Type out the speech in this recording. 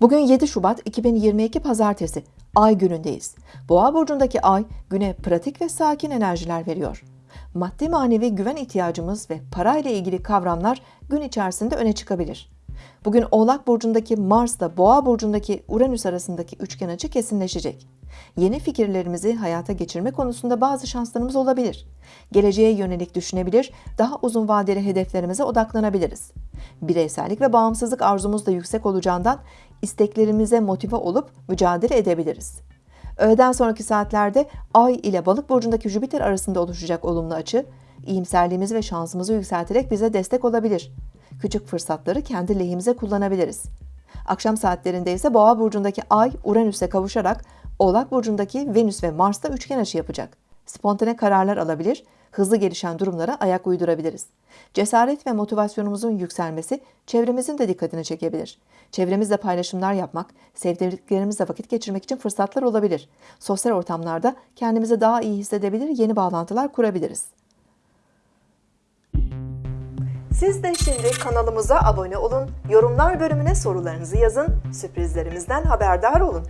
Bugün 7 Şubat 2022 Pazartesi. Ay günündeyiz. Boğa burcundaki ay güne pratik ve sakin enerjiler veriyor. Maddi manevi güven ihtiyacımız ve parayla ilgili kavramlar gün içerisinde öne çıkabilir. Bugün Oğlak burcundaki Mars'la Boğa burcundaki Uranüs arasındaki üçgen açı kesinleşecek. Yeni fikirlerimizi hayata geçirme konusunda bazı şanslarımız olabilir. Geleceğe yönelik düşünebilir, daha uzun vadeli hedeflerimize odaklanabiliriz. Bireysellik ve bağımsızlık arzumuz da yüksek olacağından isteklerimize motive olup mücadele edebiliriz. Öğleden sonraki saatlerde Ay ile Balık burcundaki Jüpiter arasında oluşacak olumlu açı, iyimserliğimizi ve şansımızı yükselterek bize destek olabilir. Küçük fırsatları kendi lehimize kullanabiliriz. Akşam saatlerinde ise Boğa burcundaki Ay Uranüs'e kavuşarak Oğlak burcundaki Venüs ve Mars'ta üçgen açı yapacak. Spontane kararlar alabilir, hızlı gelişen durumlara ayak uydurabiliriz. Cesaret ve motivasyonumuzun yükselmesi çevremizin de dikkatini çekebilir. Çevremizle paylaşımlar yapmak, sevdiklerimizle vakit geçirmek için fırsatlar olabilir. Sosyal ortamlarda kendimizi daha iyi hissedebilir, yeni bağlantılar kurabiliriz. Siz de şimdi kanalımıza abone olun, yorumlar bölümüne sorularınızı yazın, sürprizlerimizden haberdar olun.